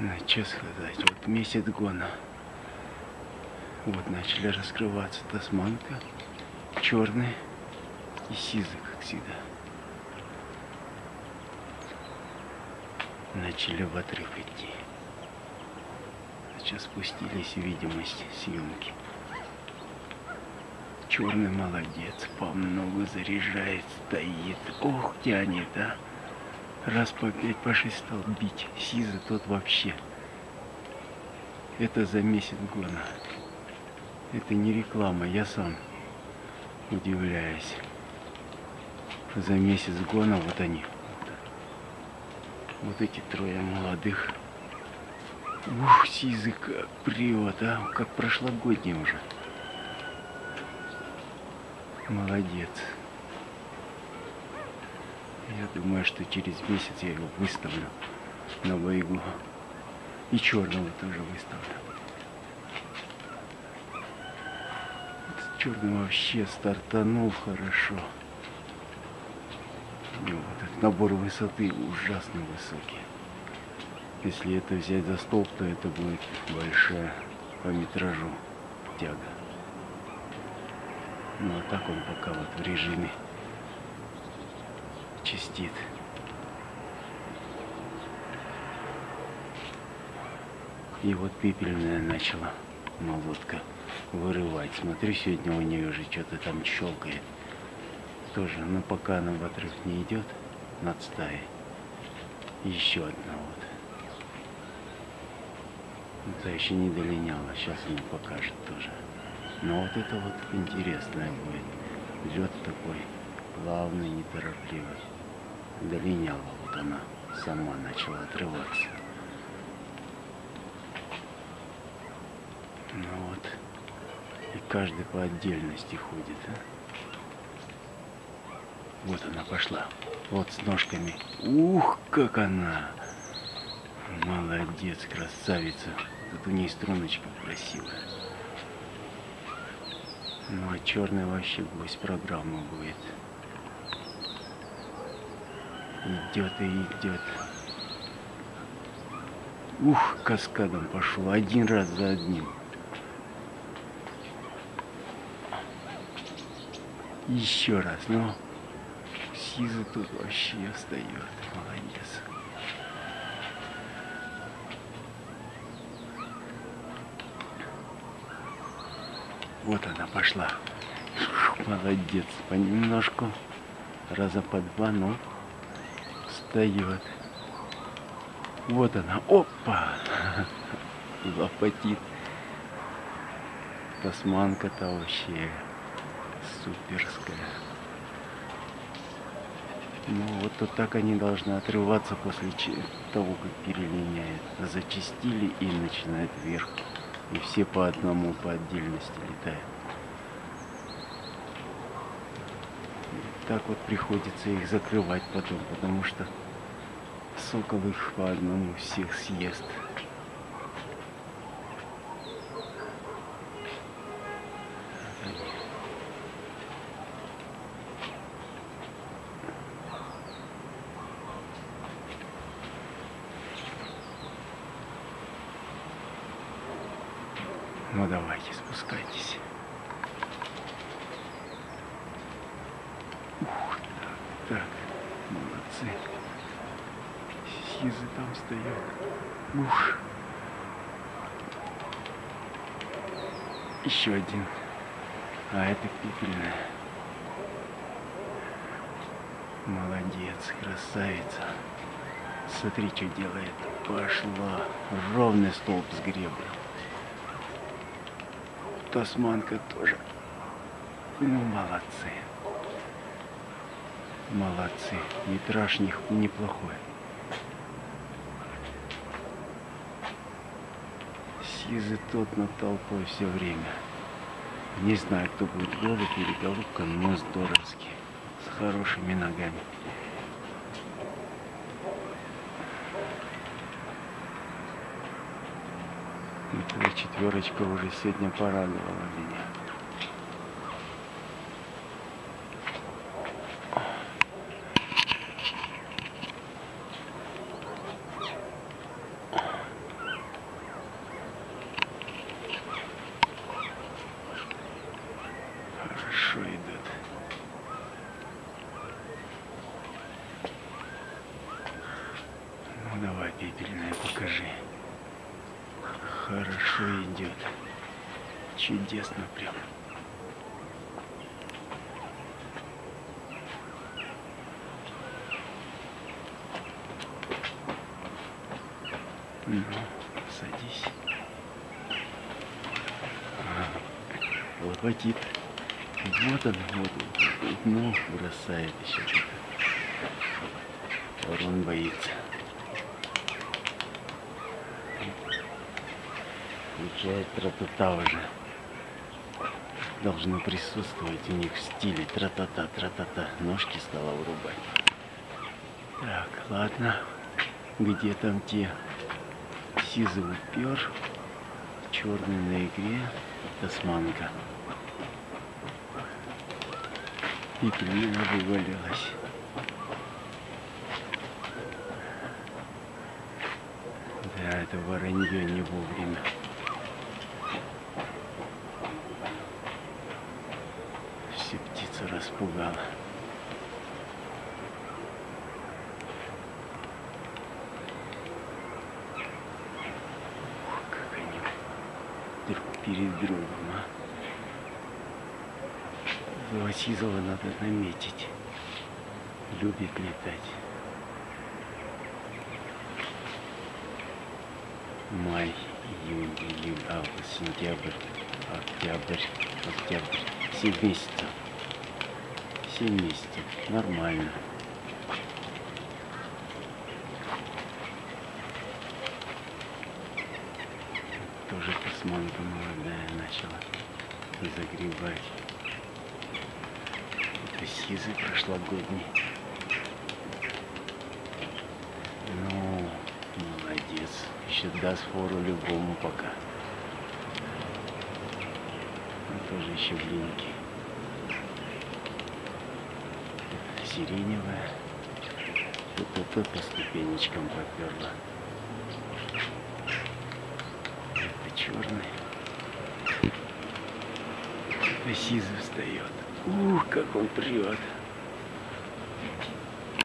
Ну, что сказать, вот месяц гона. Вот начали раскрываться тасманка, черный и сизый, как всегда. Начали в отрыв идти. Сейчас спустились видимость съемки. Черный молодец, по многу заряжает, стоит. Ох, тянет, а. Раз по пять, по шесть стал бить. Сиза тот вообще. Это за месяц гона. Это не реклама, я сам удивляюсь. За месяц гона вот они. Вот эти трое молодых. Ух, сизый как привод, а, как прошлогодний уже. Молодец. Я думаю, что через месяц я его выставлю на боегу. И черного тоже выставлю. Черный вообще стартанул хорошо. И вот этот набор высоты ужасно высокий. Если это взять за столб, то это будет большая по метражу тяга. Ну а так он пока вот в режиме чистит. И вот пепельная начала молотка вырывать. Смотрю, сегодня у нее уже что-то там щелкает. Тоже, но пока она в отрыв не идет над стаей. Еще одна вот. Это еще не долиняла, сейчас она покажет тоже. Но вот это вот интересное будет. Лед такой плавный, неторопливый. Долиняла вот она сама начала отрываться. Ну вот. И каждый по отдельности ходит. А? Вот она пошла. Вот с ножками. Ух, как она! Молодец, красавица. Тут у ней струночка красивая. Ну а черный вообще гвоздь программы будет. Идет и идет. Ух, каскадом пошел. Один раз за одним. Еще раз, ну. Сиза тут вообще встает. Молодец. Вот она пошла. Молодец. Понемножку. Раза по два, но встает. Вот она. Опа! Лопатит. Тасманка-то вообще суперская. Ну вот, вот так они должны отрываться после того, как перелиняет. Зачистили и начинает вверх. И все по одному, по отдельности летают. И так вот приходится их закрывать потом, потому что сокол их по одному всех съест. Ну давайте, спускайтесь. Ух, так, молодцы. Сизы там стоят. Ух. Еще один. А это пепельная. Молодец, красавица. Смотри, что делает. Пошла. Ровный столб с гребля. Тасманка тоже. Ну, молодцы. Молодцы. Метраж них неплохой. Сизы тот над толпой все время. Не знаю, кто будет голубь или голубка, но здоровский. С хорошими ногами. Эта четверочка уже сегодня порадовала меня. Ну давай, пепельная, покажи. Хорошо идет. Чудесно прям. Ну, садись. А, лопатит. Вот он, вот, ну, бросает еще что-то. Ворон боится. Включает тра-та-та уже. Должно присутствовать у них в стиле тра-та-та, тра-та-та. Ножки стала вырубать. Так, ладно. Где там те? Сизый упер. Черный на игре. Тасманка. И пелена вывалилась. Да, это воронье не вовремя. Все птица распугала. Ух, как они друг перед другом, а. Васизова надо наметить. Любит летать. Май, июнь, июль, август, сентябрь, октябрь, октябрь. Семь месяцев. Семь месяцев. Нормально. Тоже тасманка молодая начала загребать. Это сизый прошлогодний. Ну, молодец. Еще даст фору любому пока. Он тоже еще блинки. Сиреневая. Тут по ступенечкам поперла. Это черный. Это сизый встает. Ух, как он прет.